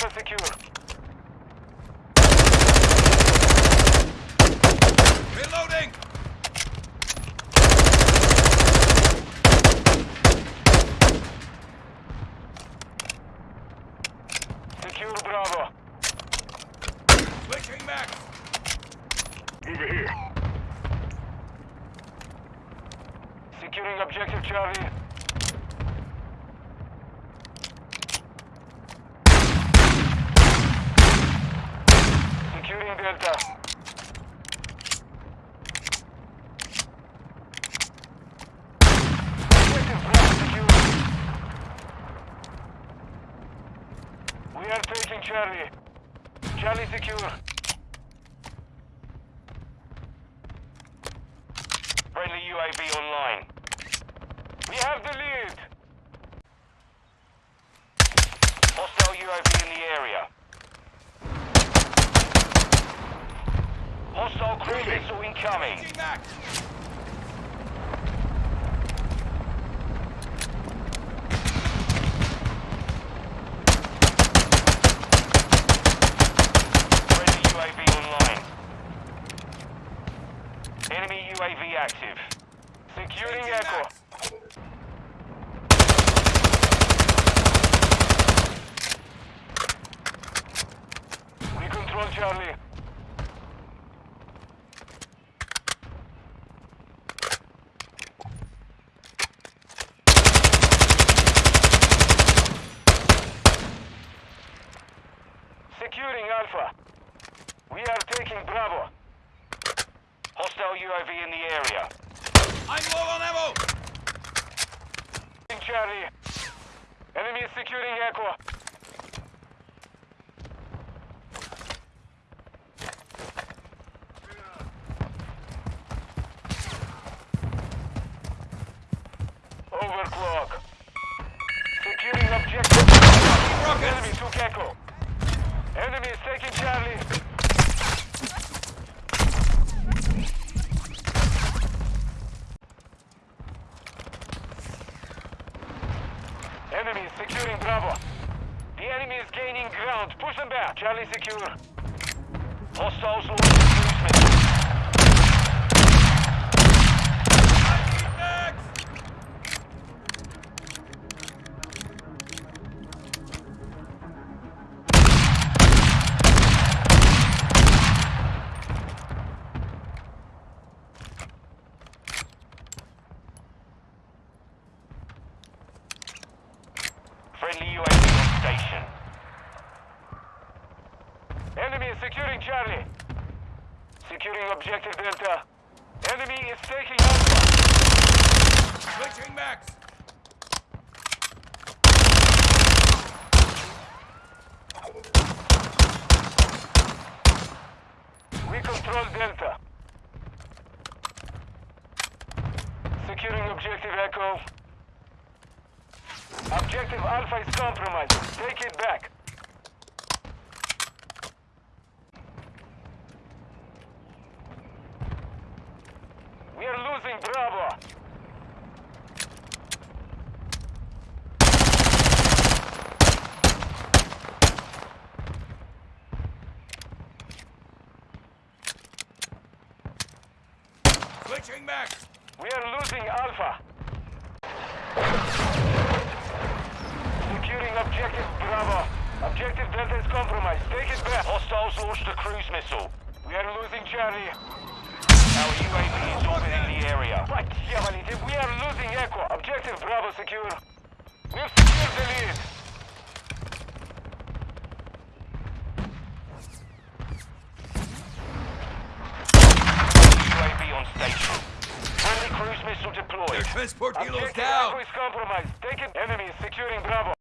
Alpha secure. Reloading! Secure Bravo. Switching Max. Over here. Securing objective Charlie. Secure. We are taking Charlie. Charlie secure. Friendly UAV online. We have the lead. Hostile UAV in the area. Hostile cruise missile incoming. Friendly UAV online. Enemy UAV active. Securing Echo. We control Charlie. Securing Alpha. We are taking Bravo. Hostile UAV in the area. I'm low on ammo! In Charlie. Enemy is securing Echo. Overclock. Securing objective. Enemy took Echo. Enemy is taking Charlie. Enemy is securing Bravo. The enemy is gaining ground. Push them back. Charlie secure. Hostiles launching Friendly UAV on station. Enemy is securing Charlie. Securing objective Delta. Enemy is taking Alpha. Switching max! We control Delta. Securing objective Echo. Objective Alpha is compromised. Take it back. We are losing Bravo. Switching max! We are losing Alpha. Securing objective Bravo. Objective Delta is compromised. Take it back. Hostiles launched a cruise missile. We are losing Charlie. Our UAV is orbiting the area. Right, Diabolite, we are losing Echo. Objective Bravo secure. We've secured the lead. UAV on station. Friendly cruise missile deployed. Their transport helos down! Echo is compromised. Take it. Enemy is securing Bravo.